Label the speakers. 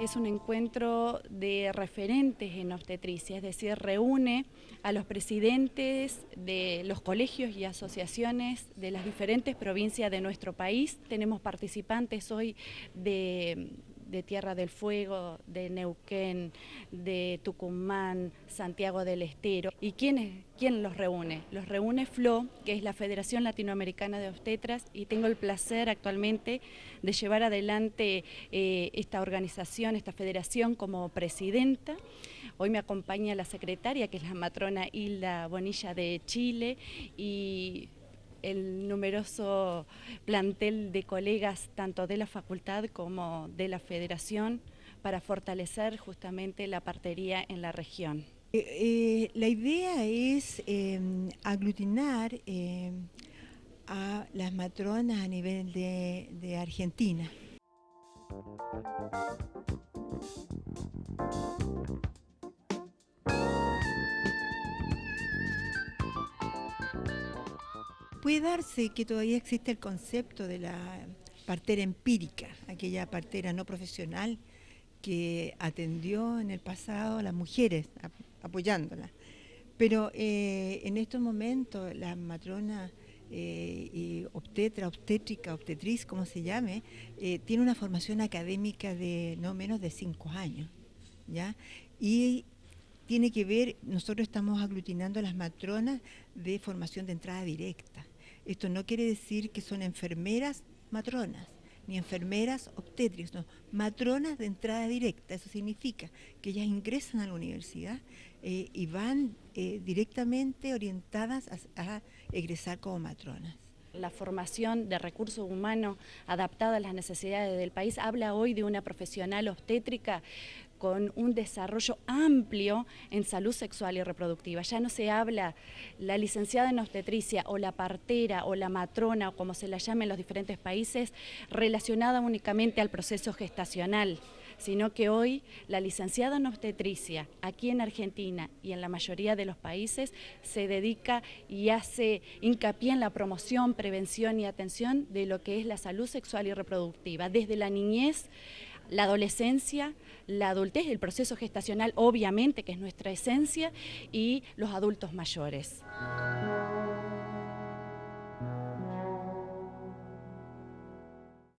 Speaker 1: Es un encuentro de referentes en obstetricia, es decir, reúne a los presidentes de los colegios y asociaciones de las diferentes provincias de nuestro país. Tenemos participantes hoy de de Tierra del Fuego, de Neuquén, de Tucumán, Santiago del Estero. ¿Y quién, quién los reúne? Los reúne FLO, que es la Federación Latinoamericana de Obstetras, y tengo el placer actualmente de llevar adelante eh, esta organización, esta federación como presidenta. Hoy me acompaña la secretaria, que es la matrona Hilda Bonilla de Chile, y el numeroso plantel de colegas tanto de la facultad como de la federación para fortalecer justamente la partería en la región.
Speaker 2: Eh, eh, la idea es em, aglutinar em, a las matronas a nivel de, de Argentina. Puede darse que todavía existe el concepto de la partera empírica, aquella partera no profesional que atendió en el pasado a las mujeres, apoyándolas. Pero eh, en estos momentos la matrona eh, obstetra, obstétrica, obstetriz, como se llame, eh, tiene una formación académica de no menos de cinco años. ¿ya? Y tiene que ver, nosotros estamos aglutinando a las matronas de formación de entrada directa. Esto no quiere decir que son enfermeras matronas, ni enfermeras obstétricas, no, matronas de entrada directa. Eso significa que ellas ingresan a la universidad eh, y van eh, directamente orientadas a egresar como matronas
Speaker 1: la formación de recursos humanos adaptada a las necesidades del país, habla hoy de una profesional obstétrica con un desarrollo amplio en salud sexual y reproductiva. Ya no se habla la licenciada en obstetricia o la partera o la matrona o como se la llame en los diferentes países relacionada únicamente al proceso gestacional sino que hoy la licenciada en obstetricia aquí en Argentina y en la mayoría de los países se dedica y hace hincapié en la promoción, prevención y atención de lo que es la salud sexual y reproductiva, desde la niñez la adolescencia, la adultez, el proceso gestacional obviamente que es nuestra esencia y los adultos mayores.